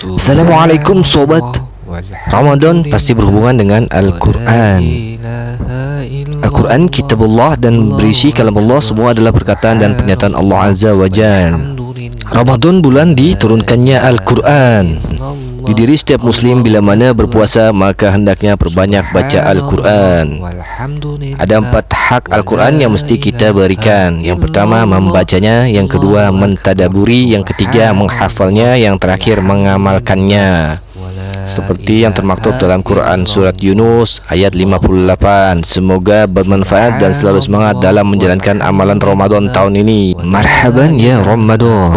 Assalamualaikum sobat. Ramadan pasti berhubungan dengan Al-Quran. Al-Quran kitabullah dan berisi kalam Allah semua adalah perkataan dan pernyataan Allah Azza wa Jal. Ramadan bulan diturunkannya Al-Quran di diri setiap muslim bila mana berpuasa maka hendaknya perbanyak baca Al-Quran. Ada empat hak Al-Quran yang mesti kita berikan. Yang pertama membacanya. Yang kedua mentadaburi. Yang ketiga menghafalnya. Yang terakhir mengamalkannya. Seperti yang termaktub dalam Quran Surat Yunus ayat 58 Semoga bermanfaat dan selalu semangat dalam menjalankan amalan Ramadan tahun ini. Marhaban ya Ramadan